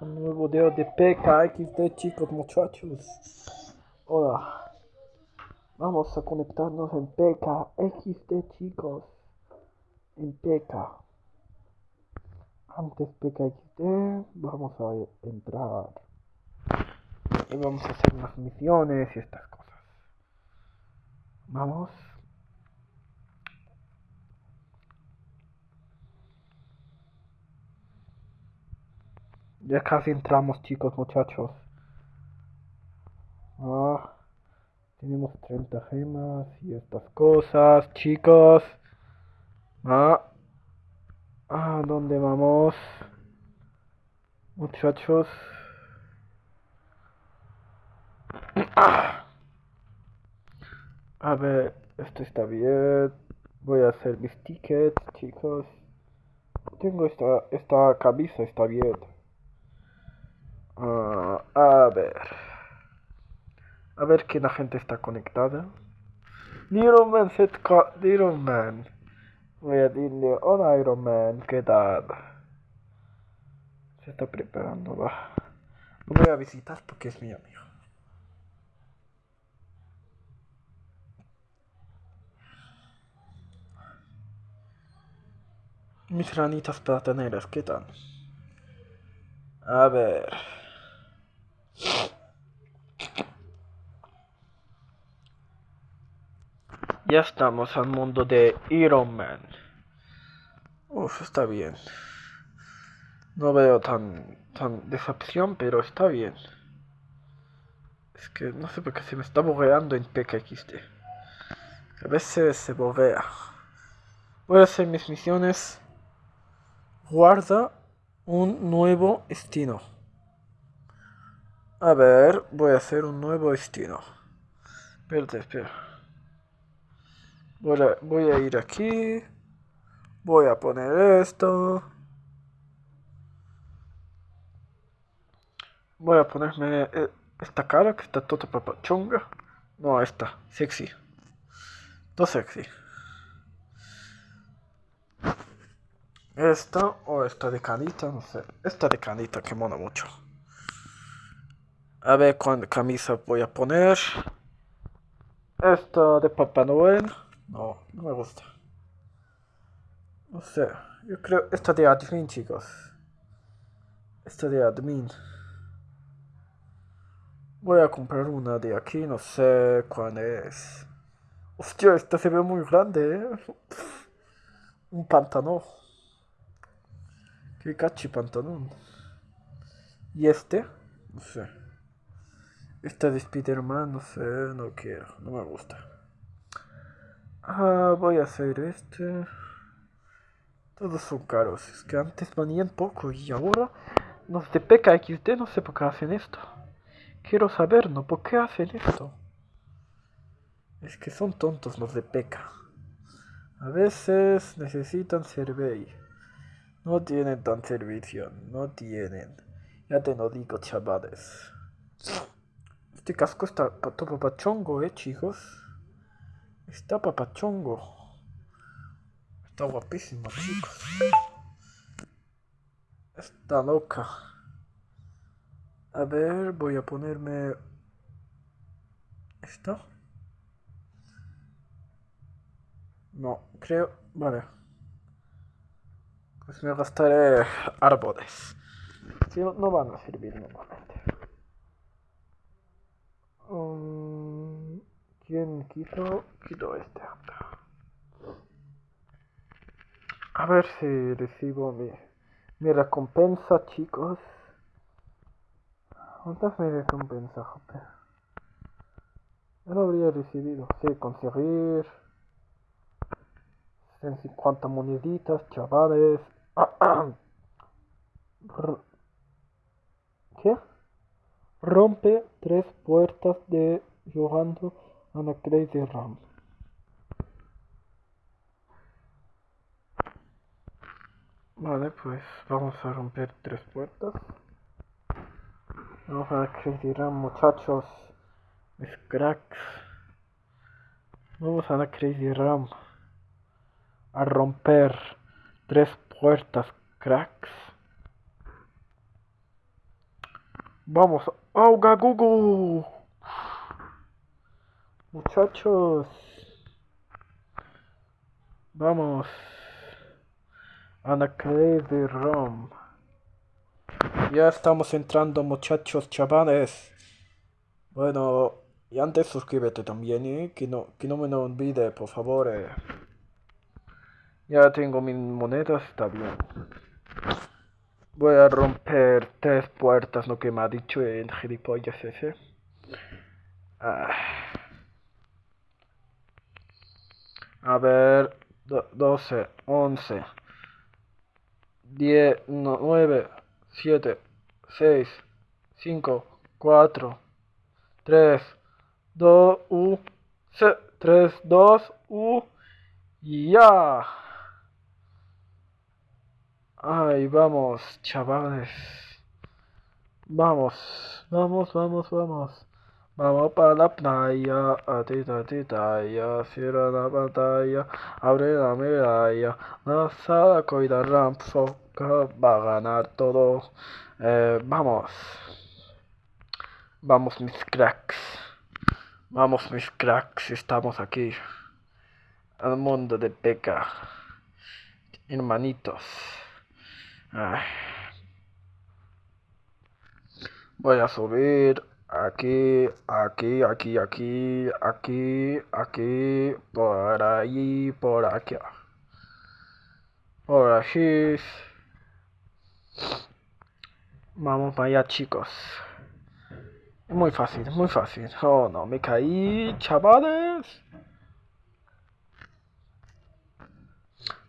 un nuevo video de PKXD chicos muchachos. Hola. Vamos a conectarnos en PKXD chicos. En PK. Antes PKXD vamos a entrar. Y vamos a hacer unas misiones y estas cosas. Vamos. Ya casi entramos, chicos, muchachos. Ah, tenemos 30 gemas y estas cosas, chicos. Ah, ah ¿dónde vamos? Muchachos. A ver, esto está bien. Voy a hacer mis tickets, chicos. Tengo esta, esta camisa, está bien. Ah, a ver. A ver que la gente está conectada. Iron Man, Iron Man. Voy a decirle, hola Iron Man, ¿qué tal? Se está preparando, va. Lo voy a visitar porque es mi amigo. Mis ranitas plataneras, ¿qué tal? A ver. Ya estamos al mundo de Iron Man. Uf, está bien. No veo tan, tan decepción, pero está bien. Es que no sé por qué se me está borreando en PKXD. A veces se borrea. Voy a hacer mis misiones. Guarda un nuevo destino. A ver, voy a hacer un nuevo destino. Espérate, espera. Voy a, ir aquí. Voy a poner esto. Voy a ponerme eh, esta cara que está toda papachonga. No, esta, sexy. Todo sexy. Esta o esta de canita, no sé. Esta de canita que mona mucho. A ver cuál camisa voy a poner. Esta de Papá Noel. No, no me gusta. No sé, yo creo esta de admin, chicos. Esta de admin. Voy a comprar una de aquí, no sé cuál es. Hostia, esta se ve muy grande, ¿eh? Un pantalón. Qué cachi pantalón. ¿Y este? No sé. Esta de Spider-Man, no sé, no quiero, no me gusta. Ah, voy a hacer este. Todos son caros. Es que antes venían poco y ahora los de PKXD no sé por qué hacen esto. Quiero saber, ¿no? ¿Por qué hacen esto? Es que son tontos los de PK. A veces necesitan servicio. No tienen tan servicio. No tienen. Ya te lo digo, chavales. Este casco está todo pachongo, eh, chicos. Está papachongo. Está guapísimo, chicos. Está loca. A ver, voy a ponerme... ¿Esto? No, creo... Vale. Pues me gastaré árboles. Si no van a servir normalmente. Um... ¿Quién quito? Quito este. A ver si recibo mi, mi recompensa, chicos. ¿Dónde está mi recompensa, joder? Ya habría recibido. Sí, conseguir. 150 moneditas, chavales. ¿Qué? Rompe tres puertas de Jugando Ana Crazy Ram. Vale, pues vamos a romper tres puertas. Vamos a Crazy Ram, muchachos. Mis cracks. Vamos a la Crazy Ram. A romper tres puertas, cracks. Vamos, auga Gugu. Muchachos. Vamos. de Rom. Ya estamos entrando muchachos chavales. Bueno, y antes suscríbete también, ¿eh? que, no, que no me lo olvide, por favor. Eh. Ya tengo mis monedas, está bien. Voy a romper tres puertas, lo que me ha dicho el gilipollas ese. Ah. A ver, 12, 11, 10, 9, 7, 6, 5, 4, 3, 2, 1, 3, 2, 1, y ya. Ay, vamos, chavales. Vamos, vamos, vamos, vamos. Vamos para la playa, a ti, a ti, talla, cierra la pantalla, abre la medalla, la sala coida ramfoca va a ganar todo. Eh, vamos, vamos mis cracks, vamos mis cracks, estamos aquí, al mundo de peca, hermanitos. Voy a subir aquí, aquí, aquí, aquí, aquí, aquí, por ahí, por aquí. Por aquí. Vamos para allá, chicos. Muy fácil, muy fácil. Oh, no, me caí, chavales.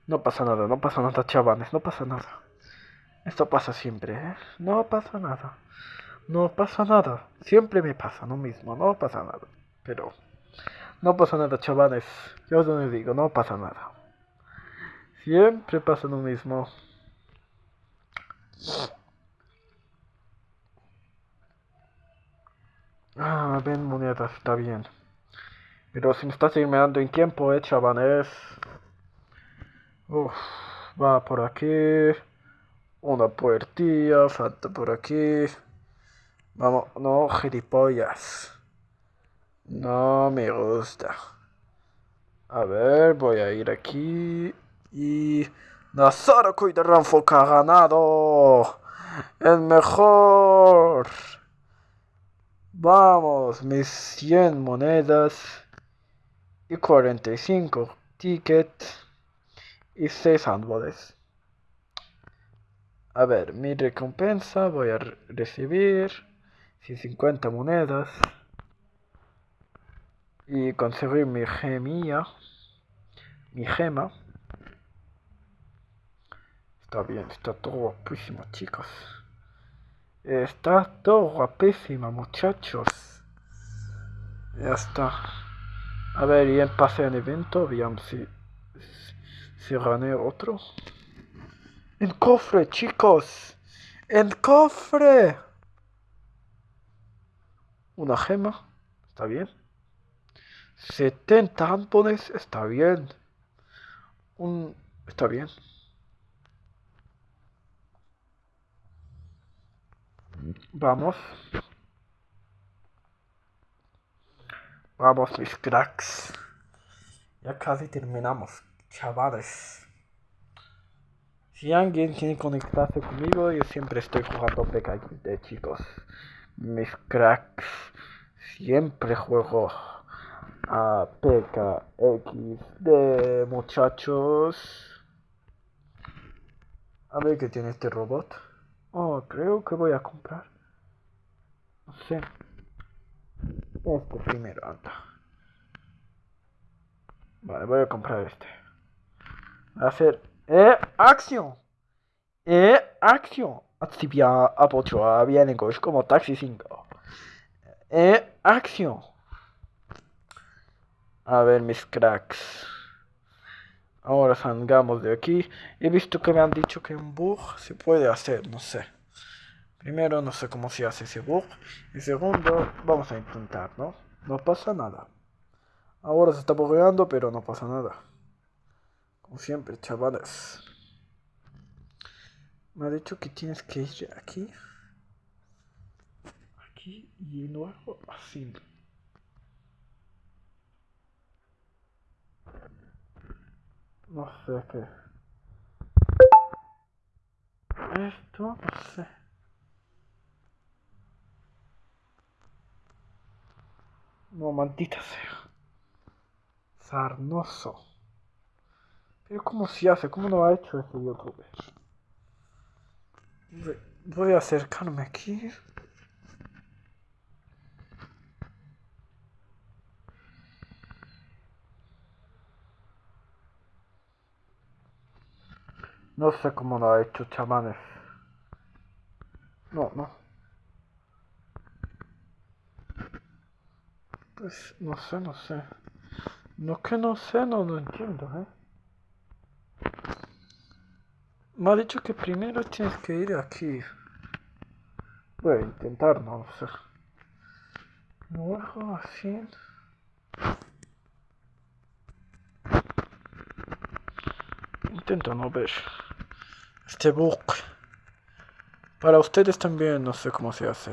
No pasa nada, no pasa nada, chavales, no pasa nada. Esto pasa siempre, ¿eh? No pasa nada. No pasa nada. Siempre me pasa lo mismo, no pasa nada. Pero no pasa nada, chavales. Yo os lo digo, no pasa nada. Siempre pasa lo mismo. Ah, ven monedas, está bien. Pero si me estás dando en tiempo, eh, chavales. Uf, va por aquí. Una puertilla, falta por aquí. Vamos, no, gilipollas. No me gusta. A ver, voy a ir aquí. Y. Nazara Ranfok ha ganado. El mejor. Vamos, mis 100 monedas. Y 45 tickets. Y 6 árboles. A ver, mi recompensa voy a recibir 50 monedas y conseguir mi gemilla, mi gema. Está bien, está todo guapísimo, chicos. Está todo guapísimo, muchachos. Ya está. A ver, y en pase en evento, veamos si, si gané otro. En cofre, chicos. En cofre. Una gema. Está bien. 70 ampones. Está bien. Un... Está bien. Vamos. Vamos, mis cracks. Ya casi terminamos, chavales. Si alguien quiere conectarse conmigo, yo siempre estoy jugando PKXD, chicos. Mis cracks. Siempre juego a PKXD, muchachos. A ver qué tiene este robot. Oh, creo que voy a comprar. No sé. Este primero, anda. Vale, voy a comprar este. Va a ser e acción. E acción. Activia apochoa vienegos como Taxi 5. E acción. A ver, mis cracks. Ahora salgamos de aquí. He visto que me han dicho que un bug se puede hacer, no sé. Primero, no sé cómo se hace ese bug. Y segundo, vamos a intentar, ¿no? No pasa nada. Ahora se está bugueando, pero no pasa nada. Como siempre, chavales. Me ha dicho que tienes que ir aquí. aquí y luego así. No sé qué. Esto, no sé. No, maldita sea. Sarnoso. Pero ¿cómo se hace? ¿Cómo lo ha hecho este youtuber? Voy a acercarme aquí. No sé cómo lo ha hecho, chamanes. No, no. Pues no sé, no sé. No que no sé, no lo entiendo, ¿eh? Me ha dicho que primero tienes que ir aquí. Voy a intentar, no sé. Luego así. Intento no ver este book. Para ustedes también no sé cómo se hace.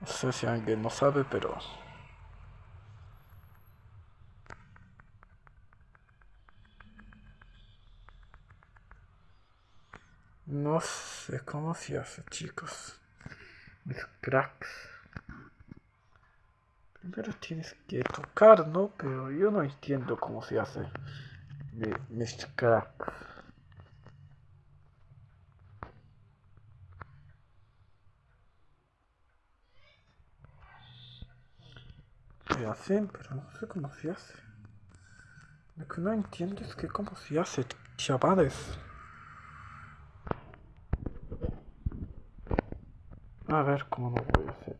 No sé si alguien no sabe, pero... No sé cómo se hace, chicos. Mis cracks. Primero tienes que tocar, ¿no? Pero yo no entiendo cómo se hace. Mis cracks. Se hacen, pero no sé cómo se hace. Lo que no entiendo es que cómo se hace, chavales. A ver cómo lo voy a hacer.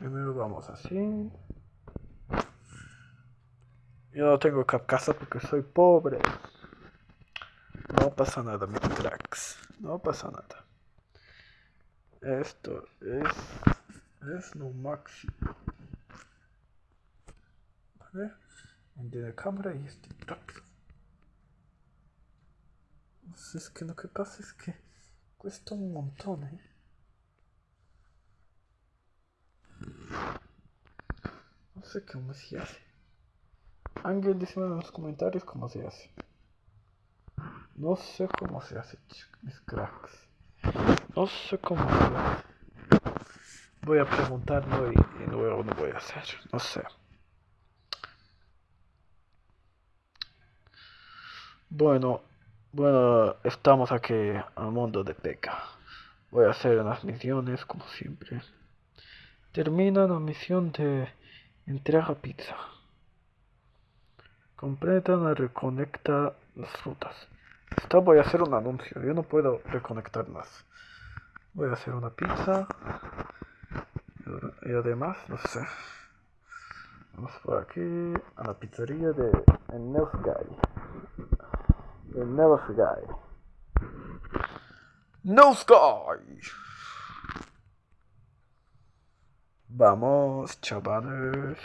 Primero vamos así. Yo no tengo casa porque soy pobre. No pasa nada, mis cracks. No pasa nada. Esto es, es lo máximo. ¿Vale? de la cámara y este rápido. Pues es que lo que pasa es que cuesta un montón, ¿eh? No sé cómo se hace. Alguien dice en los comentarios cómo se hace. No sé cómo se hace, mis cracks. No sé cómo se hace. Voy a preguntarlo y, y luego lo voy a hacer. No sé. Bueno, bueno, estamos aquí al mundo de Peca. Voy a hacer unas misiones como siempre. Termina la misión de entrega pizza. Completa la reconecta las frutas. Esta voy a hacer un anuncio. Yo no puedo reconectar más. Voy a hacer una pizza. Y además, no sé. Vamos por aquí a la pizzería de El Guy. No Sky. Vamos, chavales.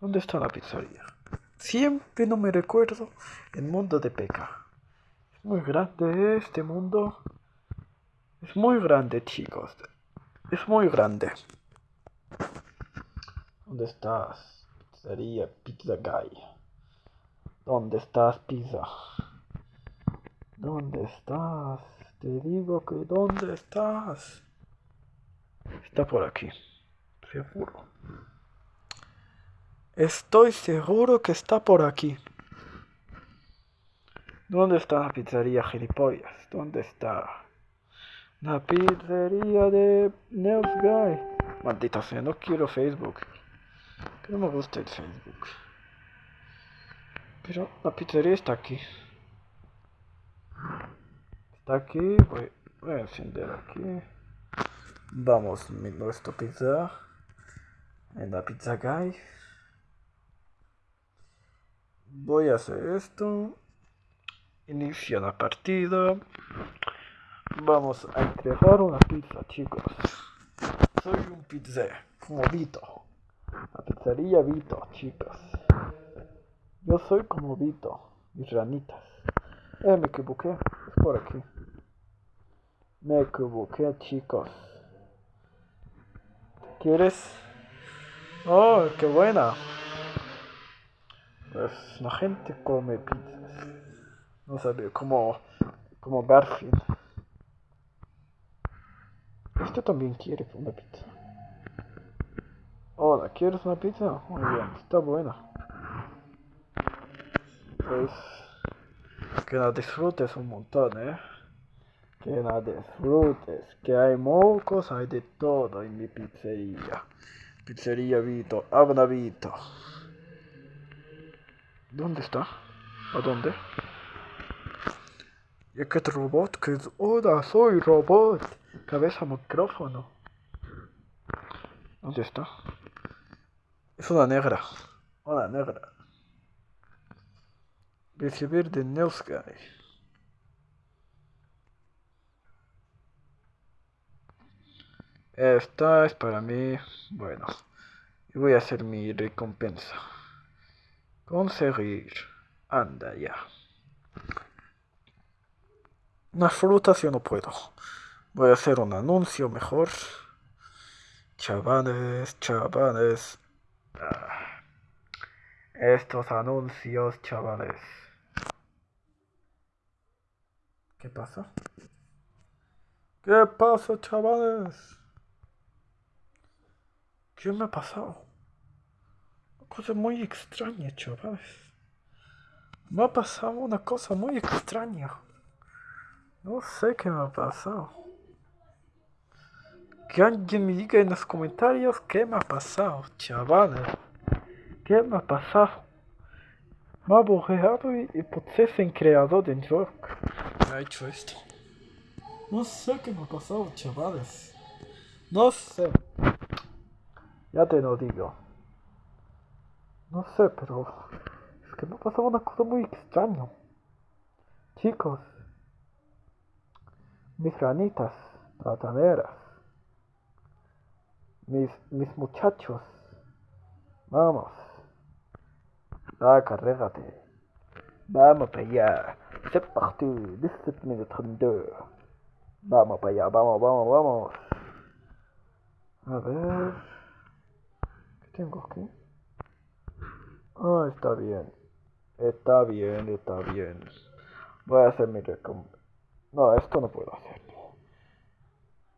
¿Dónde está la pizzería? Siempre no me recuerdo el mundo de Peca. Es muy grande este mundo. Es muy grande, chicos. Es muy grande. ¿Dónde estás? Pizzería Pizza Guy. ¿Dónde estás, pizza? ¿Dónde estás? Te digo que ¿dónde estás? Está por aquí. Seguro. Estoy seguro que está por aquí. ¿Dónde está la pizzería, gilipollas? ¿Dónde está? La pizzería de Neus Guy. Maldita sea, no quiero Facebook. Que no me gusta el Facebook. Pero la pizzería está aquí aquí, voy, a encender aquí. Vamos, nuestro pizza. En la pizza guy. Voy a hacer esto. Inicia la partida. Vamos a entregar una pizza, chicos. Soy un pizza, como Vito. La pizzería Vito, chicos. Yo soy como Vito, mis ranitas. Eh, me equivoqué. Es por aquí. Me equivoqué, chicos. ¿Quieres? Oh, qué buena. Pues la gente come pizzas. No sabía, como, como Garfield. Este también quiere una pizza. Hola, ¿quieres una pizza? Muy bien, está buena. Pues que la disfrutes un montón, ¿eh? Que la disfrutes, que hay mocos, hay de todo en mi pizzería. Pizzería Vito, habla Vito. ¿Dónde está? ¿A dónde? ¿Y qué robot? Que es... Hola, soy robot. Cabeza micrófono. ¿Dónde está? Es una negra. Una negra. Recibir de Newsguy. Esta es para mí. Bueno. Voy a hacer mi recompensa. Conseguir. Anda ya. Una fruta si no puedo. Voy a hacer un anuncio mejor. Chavales, chavales. Ah. Estos anuncios, chavales. ¿Qué pasa? ¿Qué pasa, chavales? ¿Qué me ha pasado? Una cosa muy extraña, chavales. Me ha pasado una cosa muy extraña. No sé qué me ha pasado. Que alguien me diga en los comentarios qué me ha pasado, chavales. ¿Qué me ha pasado? Me ha borrado y, y puse creador de York. Ha hecho esto. No sé qué me ha pasado, chavales. No sé. Ya te lo digo. No sé, pero es que me ha pasado una cosa muy extraña. Chicos, mis ranitas plataneras, mis, mis muchachos, vamos, carrégate, vamos para allá, c'est parti, 17 minutes 32, vamos para allá, vamos, vamos, vamos, a ver, ¿qué tengo aquí? Ah, está bien, está bien, está bien, voy a hacer mi recompensa. No, esto no puedo hacerlo.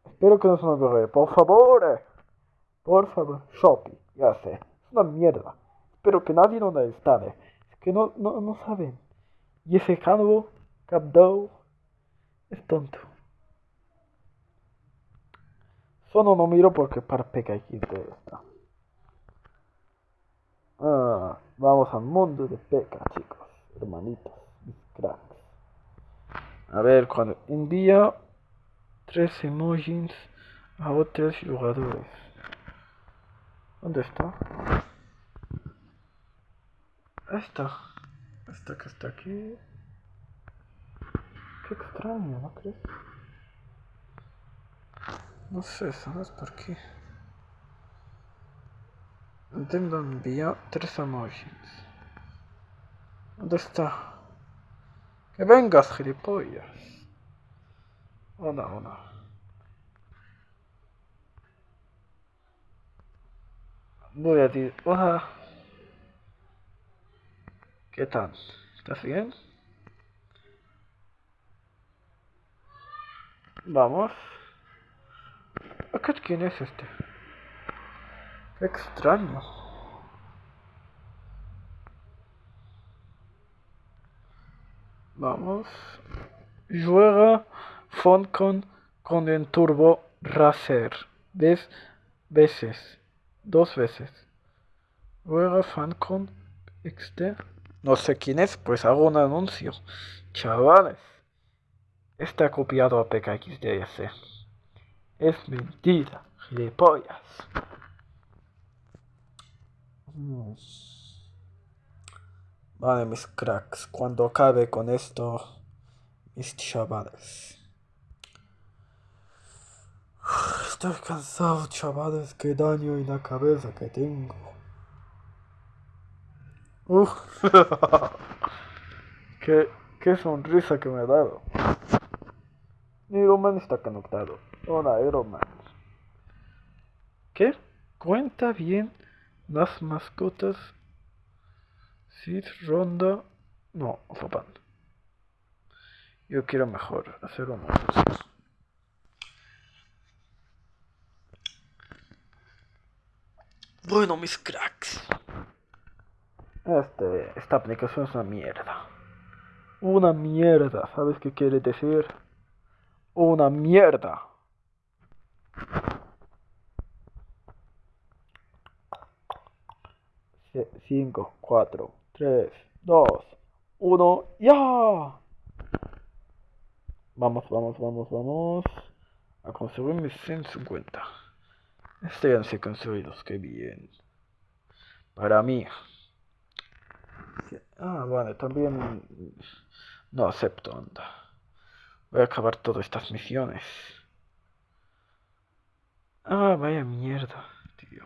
Espero que no se me borre. Por favor. eh. Por favor. Shopee. Ya sé. Es una mierda. Espero que nadie lo instale. Es que no, no, no saben. Y ese calvo, Capdow, es tonto. Solo no miro porque para PKXD está. Ah, vamos al mundo de PK, chicos. Hermanitos. Mis cracks. A ver, cuando envía tres emojis a otros jugadores. ¿Dónde está? Esta. Que está aquí. Qué extraño, ¿no crees? No sé, ¿sabes por qué? Intento enviar tres emojis. ¿Dónde está? Que vengas, gilipollas. Hola, hola. Voy a decir, hola. ¿Qué tal? ¿Estás bien? Vamos. ¿Qué, ¿Quién es este? Extraño. Vamos. Juega Funcon con el Turbo Racer. ¿Ves? Veces. Dos veces. Juega Funcon XD. No sé quién es, pues hago un anuncio. Chavales. Está copiado a PKXDS. Es mentira, gilipollas. Mm. Vale, mis cracks, cuando acabe con esto, mis chavales. Estoy cansado, chavales, qué daño en la cabeza que tengo. Uf. qué, qué sonrisa que me ha dado. Iron Man está conectado. Hola, Iron Man. ¿Qué? Cuenta bien las mascotas. Sid, Ronda. No, Zapan. Yo quiero mejor hacer uno. Bueno, mis cracks. Este, esta aplicación es una mierda. Una mierda, ¿sabes qué quiere decir? Una mierda. 5, 4, 3, 2, 1, ¡ya! Vamos, vamos, vamos, vamos. A conseguir mis 150. Estoy han construidos, qué bien. Para mí. Ah, bueno, también no acepto, anda. Voy a acabar todas estas misiones. Ah, vaya mierda, tío.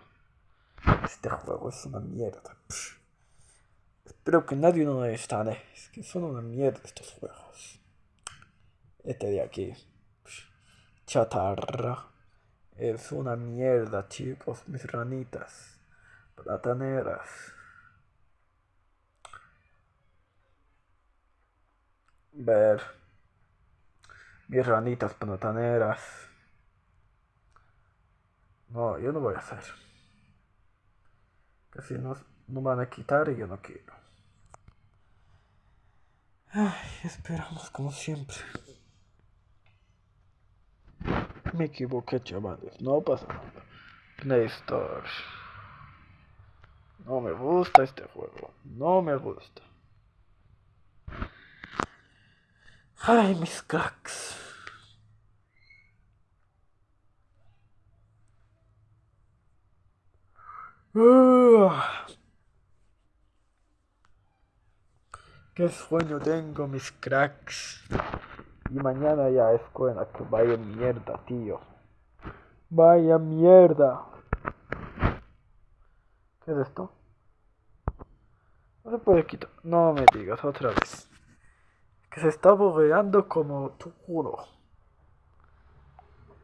Este juego es una mierda. Espero que nadie no lo instale. Es que son una mierda estos juegos. Este de aquí. Chatarra. Es una mierda, chicos. Mis ranitas. Plataneras. Ver. Mis ranitas plataneras. No, yo no voy a hacer. Que si no, no van a quitar y yo no quiero. Ay, esperamos como siempre. Me equivoqué, chavales. No pasa nada. Play Store. No me gusta este juego. No me gusta. Ay, mis cracks. Qué sueño tengo, mis cracks. Y mañana ya escuela, que vaya mierda, tío. Vaya mierda. ¿Qué es esto? No se puede quitar. No me digas otra vez. Que se está bugueando como tu culo.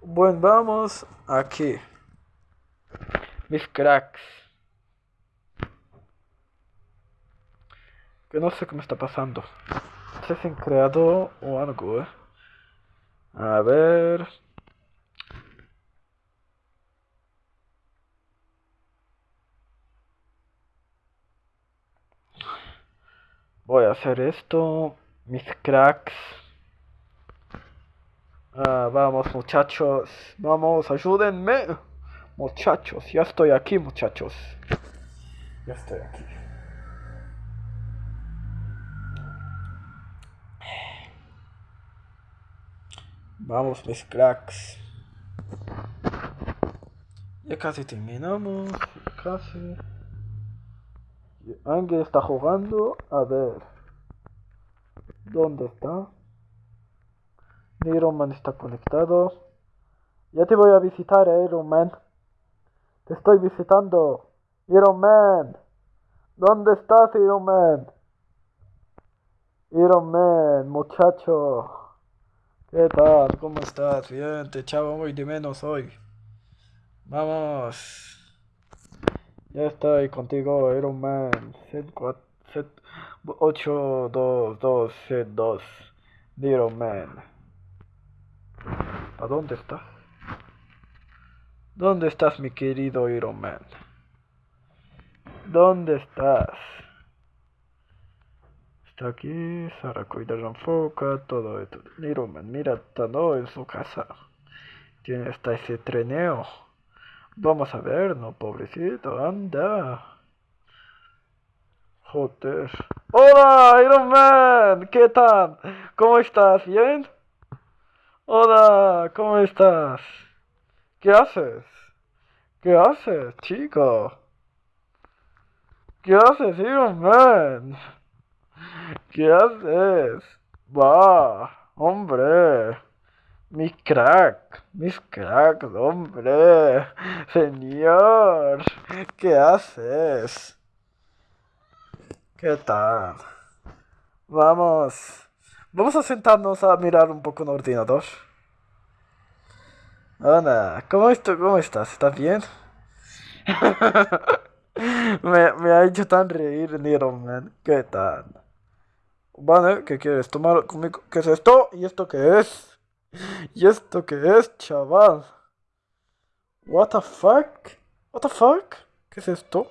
Bueno, vamos aquí. Mis cracks. Que no sé qué me está pasando. No sé si han creado o algo, eh. A ver. Voy a hacer esto, mis cracks. Ah, vamos muchachos, vamos, ayúdenme. Muchachos, ya estoy aquí muchachos. Ya estoy aquí. Vamos mis cracks. Ya casi terminamos. Casi. Ángel está jugando. A ver. ¿Dónde está? Neuroman está conectado. Ya te voy a visitar, Iron Man. Te estoy visitando. Iron Man. ¿Dónde estás, Iron Man? Iron Man, muchacho. ¿Qué tal? ¿Cómo estás? Bien, te echaba muy de menos hoy. Vamos. Ya estoy contigo, Iron Man. 8, 2, 2, 7, 2. Little man. ¿A dónde está? ¿Dónde estás, mi querido Iron Man? ¿Dónde estás? Está aquí, Saracuida Ranfoca, todo esto. Iron Man, mira, está en su casa. Tiene hasta ese trineo. Vamos a ver, no pobrecito, anda. Joder. Hola, Iron Man, ¿qué tal? ¿Cómo estás? ¿Bien? Hola, ¿cómo estás? ¿Qué haces? ¿Qué haces, chico? ¿Qué haces, Iron Man? ¿Qué haces? Va, hombre. Mi crack, mis cracks, hombre. Señor, ¿qué haces? ¿Qué tal? Vamos. Vamos a sentarnos a mirar un poco el ordenador. Hola, ¿cómo, estoy? ¿cómo estás? ¿Estás bien? me, me ha hecho tan reír, Nero, man. ¿Qué tal? Vale, ¿qué quieres? ¿Tomar conmigo? ¿Qué es esto? ¿Y esto qué es? ¿Y esto qué es, chaval? What the fuck? What the fuck? ¿Qué es esto?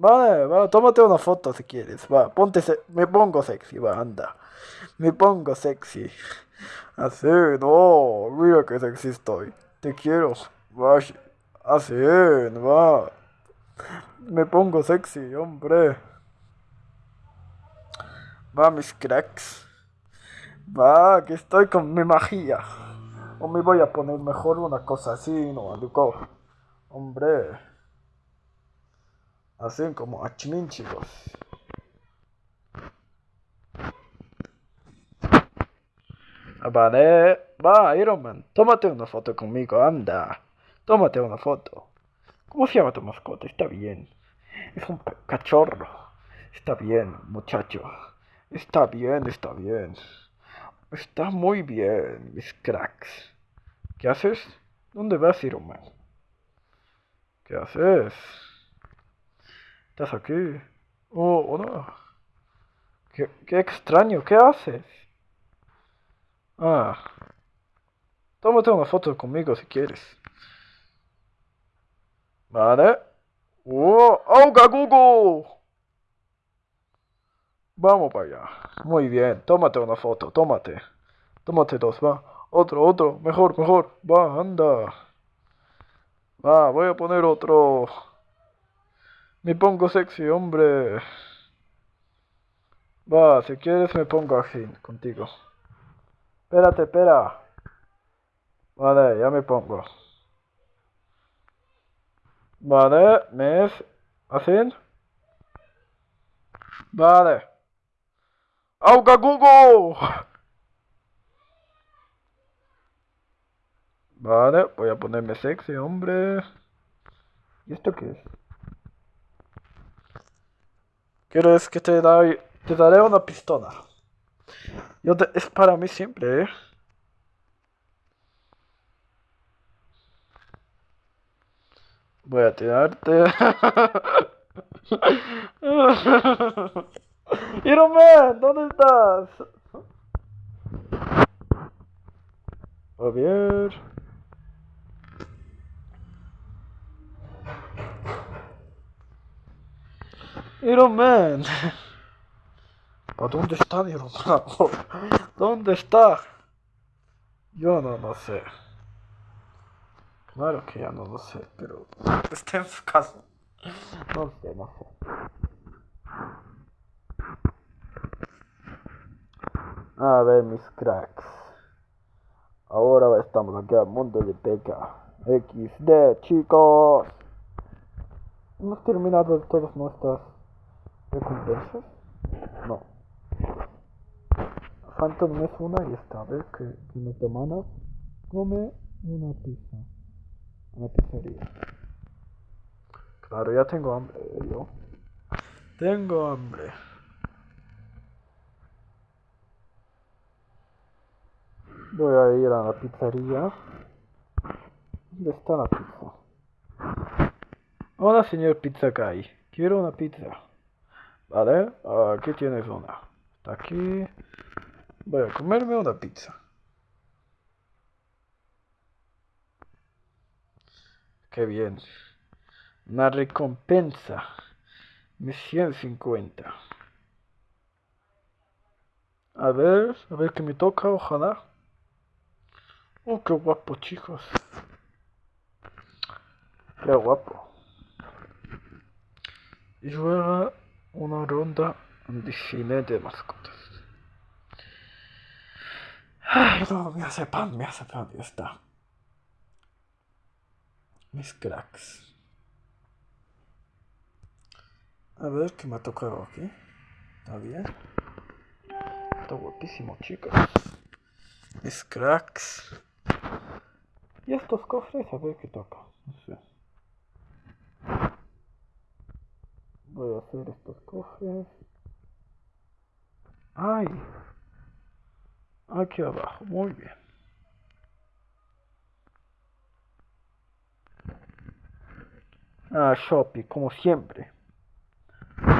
Vale, vale, tómate una foto si quieres. Va, ponte, me pongo sexy, va, anda. Me pongo sexy. Así, no, mira que sexy estoy. Te quiero. Va, así, va. Me pongo sexy, hombre. Va, mis cracks. Va, que estoy con mi magia. O me voy a poner mejor una cosa así, no. Hombre. Así como achmin, chicos. Vale, va, Iron Man, tómate una foto conmigo, anda. Tómate una foto. ¿Cómo se llama tu mascota? Está bien. Es un cachorro. Está bien, muchacho. Está bien, está bien. Está muy bien, mis cracks. ¿Qué haces? ¿Dónde vas, Iron Man? ¿Qué haces? ¿Estás aquí? Oh, hola. Qué, qué extraño, ¿qué haces? Ah. Tómate una foto conmigo si quieres. Vale. ¡Oh! ¡Auga Google! Vamos para allá. Muy bien. Tómate una foto. Tómate. Tómate dos. Va. Otro, otro. Mejor, mejor. Va, anda. Va, voy a poner otro. Me pongo sexy, hombre. Va, si quieres me pongo así contigo. Espérate, espera. Vale, ya me pongo. Vale, me es así. Vale. ¡Auga Google! Vale, voy a ponerme sexy, hombre. ¿Y esto qué es? ¿Quieres que te, da, te daré una pistola? Yo es para mí siempre, ¿eh? Voy a tirarte. Iron Man, ¿dónde estás? A ver. Iron Man. ¿A dónde está Iron Man? ¿Dónde está? Yo no lo sé. Claro que ya no lo sé, pero está en su casa. No sé, no sé. A ver, mis cracks. Ahora estamos aquí al mundo de Peca. XD, chicos. Hemos terminado todas nuestras recompensas? No. Falta es una y esta vez que, que mi hermana come una pizza. Una pizzería. Claro, ya tengo hambre yo. Tengo hambre. Voy a ir a la pizzería. ¿Dónde está la pizza? Hola, señor Pizza Guy. Quiero una pizza. Vale, aquí tienes una. Está aquí. Voy a comerme una pizza. Qué bien. Una recompensa. Misión 50. A ver, a ver qué me toca, ojalá. Oh, qué guapo, chicos. Qué guapo. Y luego una ronda de cine de mascotas. Ay, no, me hace pan, me hace pan, ya está. Mis cracks. A ver qué me ha tocado aquí. ¿Está bien? Está guapísimo, chicos. Mis cracks. Y estos cofres, a ver qué toca. No sé. Voy a hacer estos cofres. ¡Ay! Aquí abajo, muy bien. Ah, Shopee, como siempre.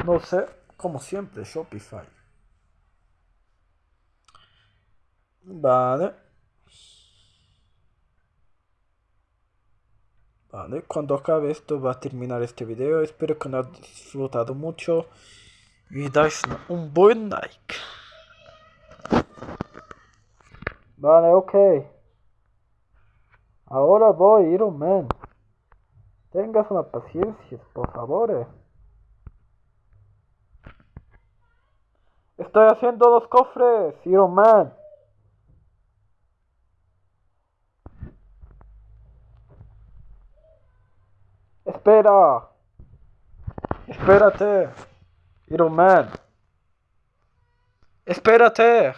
No sé, como siempre, Shopify. Vale. Vale, cuando acabe esto va a terminar este video. Espero que lo hayas disfrutado mucho. Y dais un buen like. Vale, ok. Ahora voy, Iron Man. Tengas una paciencia, por favor. eh. Estoy haciendo los cofres, Iron Man. Espera. Espérate. Iron Man. Espérate.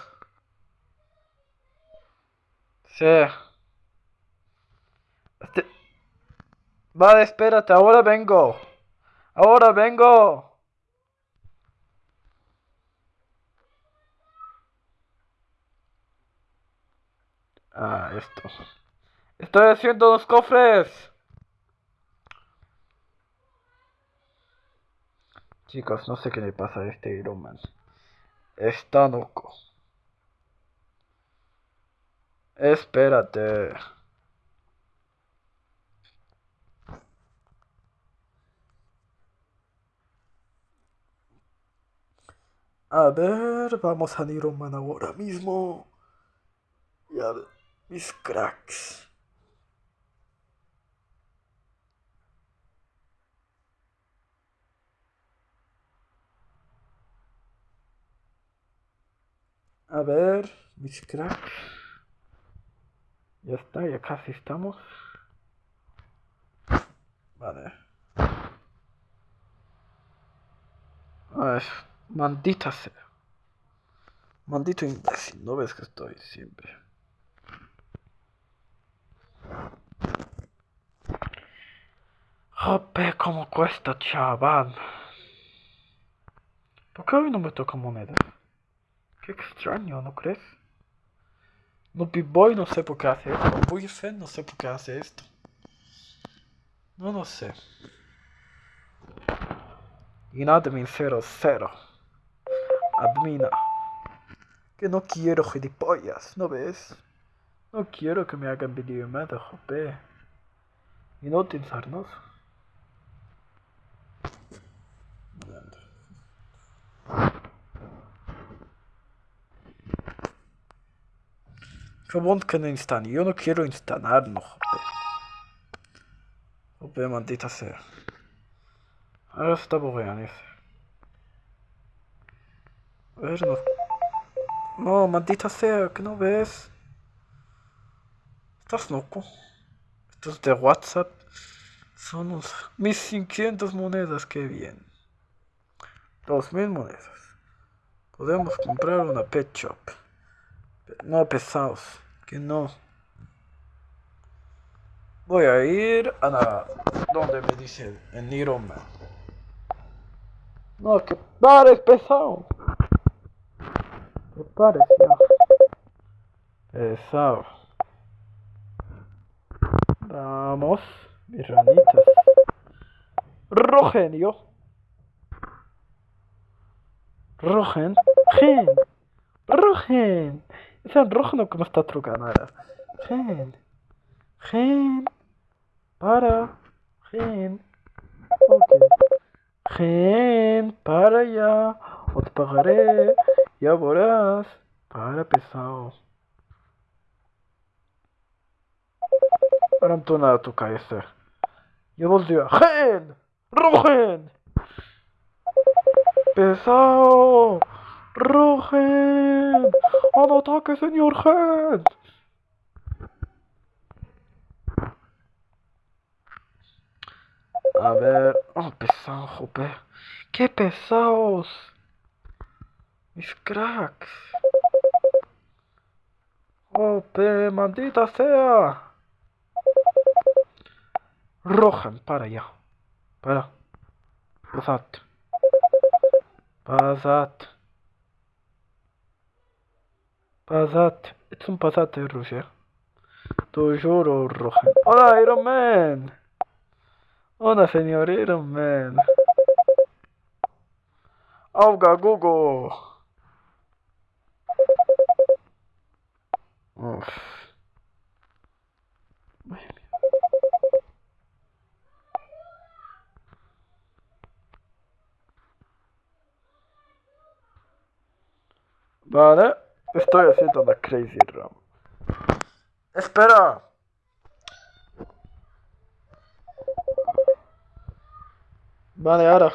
Sí. Este- Vale, espérate, ahora vengo. Ahora vengo. Ah, esto. Estoy haciendo los cofres. Chicos, no sé qué le pasa a este Iron Man. Está loco. Espérate. A ver, vamos a Iron Man ahora mismo. Y a ver, mis cracks. A ver, mis cracks. Ya está, ya casi estamos. Vale. Ay, maldita sea. Maldito imbécil, ¿no ves que estoy siempre? Jope, cómo cuesta, chaval. ¿Por qué hoy no me toca moneda? Qué extraño, ¿no crees? No Boy no sé por qué hace esto. No sé por qué hace esto. No lo sé. Y admin 00. Admina. Que no quiero gilipollas, ¿no ves? No quiero que me hagan videollamada, jope. Y no Gewoon kunnen instalar. Yo no quiero instalarlo, jope. Jope, maldita sea. Ahora está borreando ese. A ver, no. No, maldita sea, que no ves. Estás loco. Estos de WhatsApp son los, mis 500 monedas, que bien. 2000 monedas. Podemos comprar una pet shop. No pesados, que no. Voy a ir a la donde me dice en Iron Man. No, que pares pesado. Que pares ya. Pesado. Vamos, mis ranitas. Rogenio. Rogen. Gen. Rogen. Es el rojo que me está trucando ahora. Gen. Gen. Para. Gen. Ok. Gen. Para ya. O te pagaré. Ya verás. Para pesado. Tu nada tu cabeza. Yo volteo. ¡Gen! ¡Rogen! ¡Pesado! ¡Rogen! ¡Al ataque, señor Gen! A ver. Oh, pesado, jope. ¡Qué pesados! Mis cracks. Jope, maldita sea. Rohan, para ya. Para. Pasat. Pasat. Pasat. Es un pasat de Rusia. Te juro, Rohan. Hola, Iron Man. Una señorita, man. Auga, Google. Uf. Vale, estoy haciendo la crazy ram. Espera. Vale, ahora.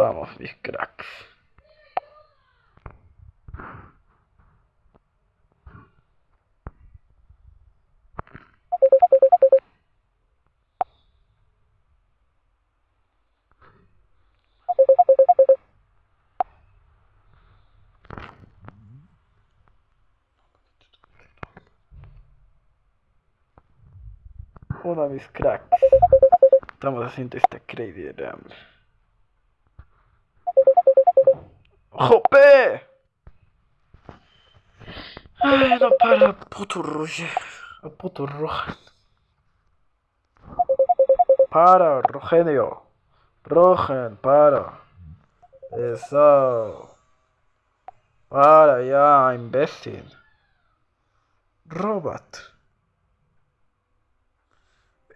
Vamos, mis cracks. Hola mis cracks. Estamos haciendo esta crazy ramble. ¡Jope! Ay, no para, puto Roger. Puto Rohan. Para, Rogenio. Rogen, para. Eso. Para ya, imbécil. Robot.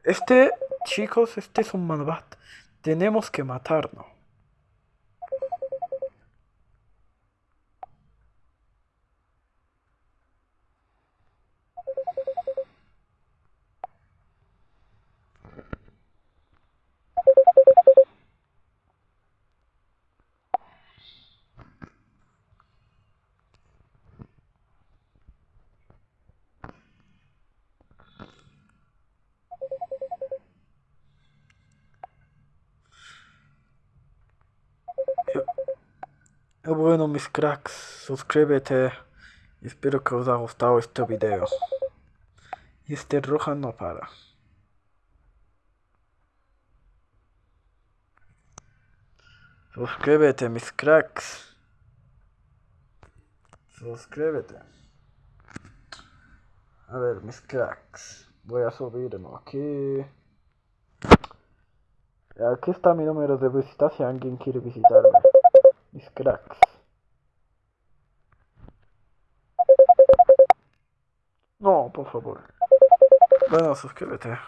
Este, chicos, este es un malvat. Tenemos que matarlo. Bueno mis cracks, suscríbete espero que os haya gustado este video. Y este roja no para. Suscríbete mis cracks. Suscríbete. A ver mis cracks. Voy a subirlo aquí. Aquí está mi número de visita si alguien quiere visitarme. Mis cracks. No, por favor. Bueno, suscríbete.